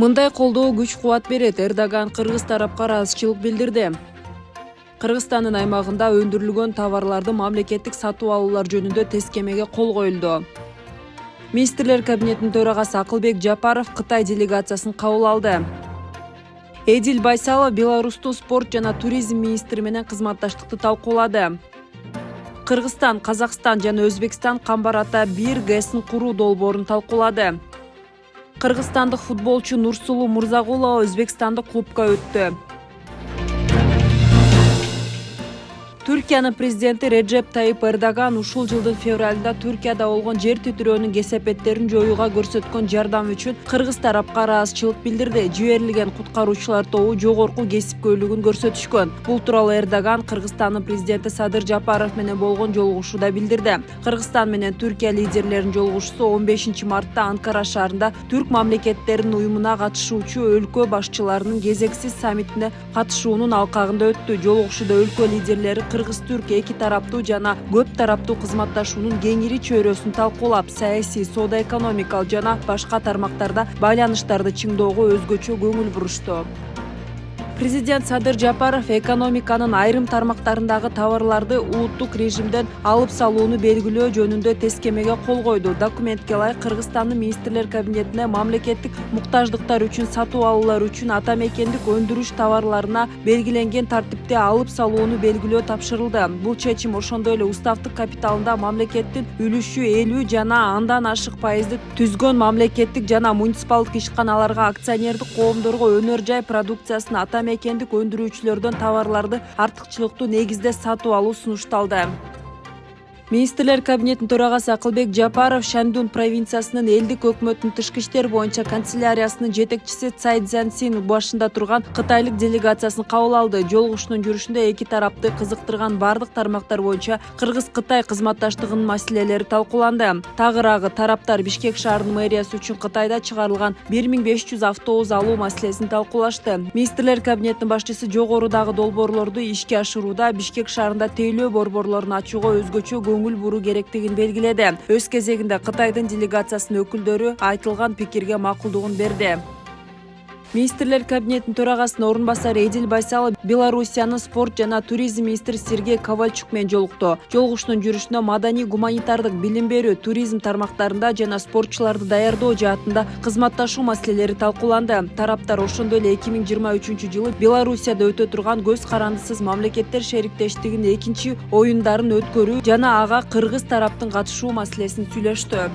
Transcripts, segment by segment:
мындай колдоо күч кубат берет эрдоган кыргыз тарапка ыраазычылык билдирди. Кыргызстандын аймагында өндүрүлгөн товарларды мамлекеттик сатып алуулар жөнүндө тескемеге кол коюлду. Министрлер кабинетинин төрагасы акылбек жапаров кытай делегациясын кабыл алды. Эдил байсалов беларустун спорт жана туризм министри менен кызматташтыкты талкуулады. Кыргызстан казакстан жана өзбекстан камбар ата бир гэсин куруу долбоорун талкуулады кыргызстандык футболчу нурсулуу мырзагулова өзбекстандык клубка өттү. Түркиянын президенти реджеп тайып эрдоган ушул жылдын февралында түркияда болгон жер титирөөнүн кесепеттерин жоюуга көрсөткөн жардамы үчүн кыргыз тарапка ыраазычылык билдирди. Жиберилген куткаруучулар тобу жогорку кесипкөйлүгүн көрсөтүшкөн. Бул тууралуу эрдоган кыргызстандын президенти садыр жапаров менен болгон жолугушууда билдирди. Кыргызстан менен түркия лидерлеринин жолугушуусу он бешинчи мартта анкара шаарында түрк мамлекеттеринин уюмуна катышуучу өлкө башчыларынын кезексиз саммитине катышуунун алкагында өттү. Жолугушууда өлкө лидерлери кыргыз түрк эки тараптуу жана көп тараптуу кызматташуунун кеңири чөйрөсүн талкуулап саясий соода экономикалык жана башка тармактарда байланыштарды чыңдоого өзгөчө көңүл бурушту президент садыр жапаров экономиканын айрым тармактарындагы товарларды улуттук режимден алып салууну белгилөө жөнүндө тескемеге кол койду. Документке ылайык кыргызстандын министрлер кабинетине мамлекеттик муктаждыктар үчүн сатып алуулар үчүн ата мекендик өндүрүш товарларына белгиленген тартипте алып салууну белгилөө тапшырылды. Бул чечим ошондой эле уставдык капиталында мамлекеттин үлүшү элүү жана андан ашык пайызды түзгөн мамлекеттик жана муниципалдык ишканаларга акционердик коомдорго өнөр жай продукциясын ата мекендик өндүрүүчүлөрдөн товарларды артыкчылыктуу негизде сатып алуу сунушталды. Министрлер кабинетинин төрагасы акылбек жапаров шандун провинциясынын элдик өкмөттүн тышкы иштер боюнча канцеляриясынын жетекчиси цай дзянсин башында турган кытайлык делегациясын кабыл алды. Жолугушуунун жүрүшүндө эки тарапты кызыктырган баардык тармактар боюнча кыргыз кытай кызматташтыгынын маселелери талкууланды. Тагыраагы тараптар бишкек шаарынын мэриясы үчүн кытайда чыгарылган бир миң беш жүз автобус алуу маселесин талкуулашты. Министрлер кабинетинин башчысы жогорудагы долбоорлорду ишке ашырууда бишкек шаарында тейлөө борборлорун ачууга өзгөчө көңүл буруу керектигин белгиледи өз кезегинде кытайдын делегациясынын өкүлдөрү айтылган пикирге макулдугун берди министрлер кабинетинин төрагасынын орун басары эдил байсалов белоруссиянын спорт жана туризм министри сергей ковальчук менен жолукту. Жолугушуунун жүрүшүндө маданий гуманитардык билим берүү туризм тармактарында жана спортчуларды даярдоо жаатында кызматташуу маселелери талкууланды. Тараптар ошондой эле эки миң жыйырма үчүнчү жылы белоруссияда өтө турган көз карандысыз мамлекеттер шериктештигинин экинчи оюндарын өткөрүү жана ага кыргыз тараптын катышуу маселесин сүйлөштү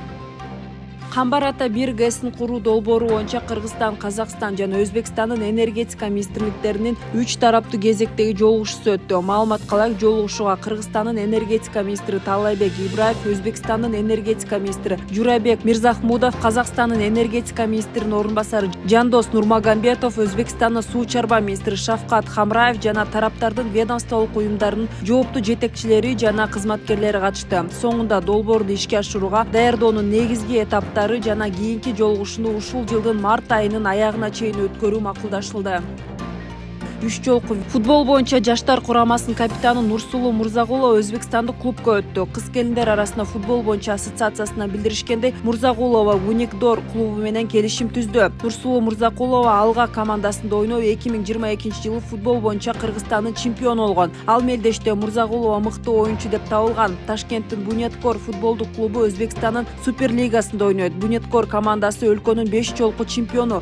камбар ата бир гэсин куруу долбоору боюнча кыргызстан казакстан жана өзбекстандын энергетика министрликтеринин үч тараптуу кезектеги жолугушуусу өттү. Маалыматка ылайык жолугушууга кыргызстандын энергетика министри таалайбек ибраев өзбекстандын энергетика министри журабек мирзахмудов казакстандын энергетика министринин орун басары жандос нурмагамбетов өзбекстандын суу чарба министри шавкат хамраев жана тараптардын ведомстволук уюмдарынын жооптуу жетекчилери жана кызматкерлери катышты. Соңунда долбоорду ишке ашырууга даярдоонун негизги этаптары жана кийинки жолугушууну ушул жылдын март айынын аягына чейин өткөрүү макулдашылды. Үч жолку футбол боюнча жаштар курамасынын капитаны нурсулуу мырзагулова өзбекстандык клубка өттү. Кыз келиндер арасында футбол боюнча ассоциациясынан билдиришкендей мурзагулова уникдор клубу менен келишим түздү. Нурсулуу мырзакулова алга командасында ойноп эки миң жыйырма экинчи жылы футбол боюнча кыргызстандын чемпиону болгон. Ал мелдеште мурзагулова мыкты оюнчу деп табылган ташкенттин бунеткор футболдук клубу өзбекстандын супер лигасында ойнойт. Бунеткор командасы өлкөнүн беш жолку чемпиону